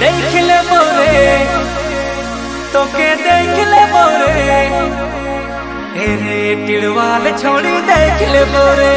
देख ले बोरे तो के देख ले बोरे हे टिड़वाल छोड़ी देख ले बोरे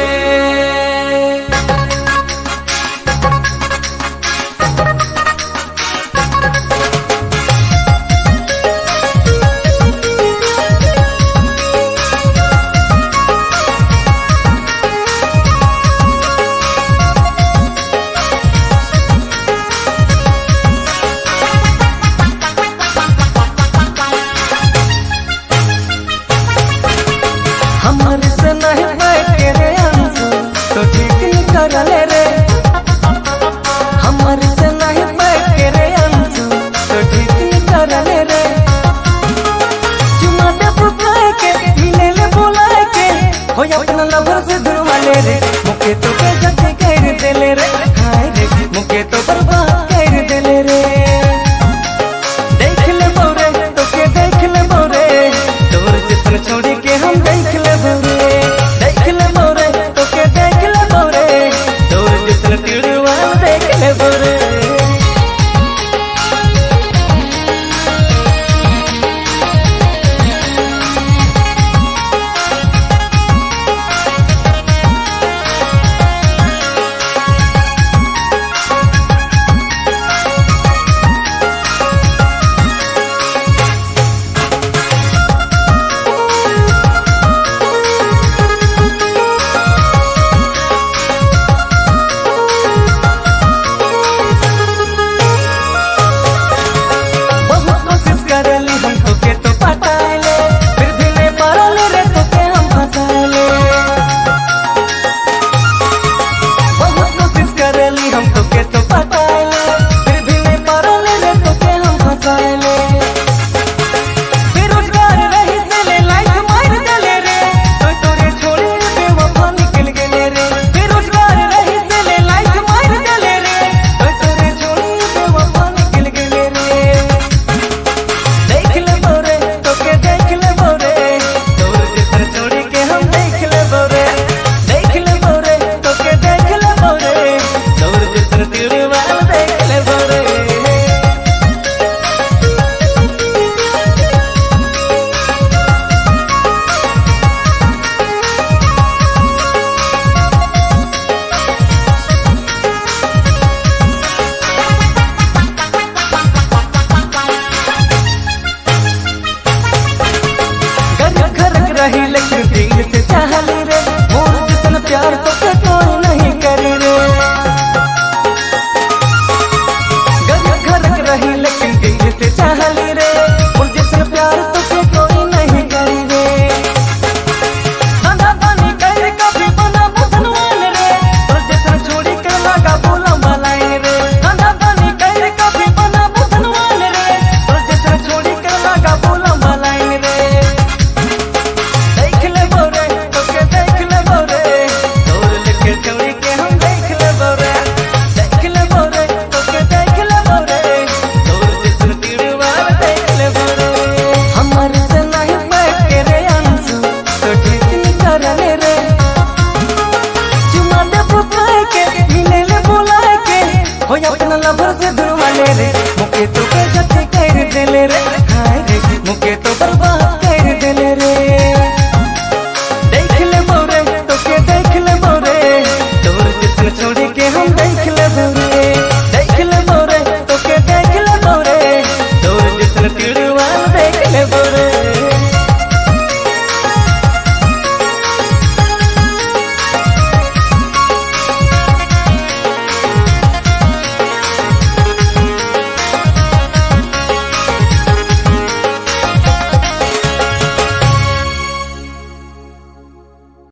धरले रे। हमर से नहीं बैठे रे अंशु तो ठीक निकले रे। चुमा दे बुलाए के मिले ले बुलाए के हो अपना लवर से धुरवा ले रे। मुके तो के जग कर देले रे, हाय रे। मुके तो बर्बाद ever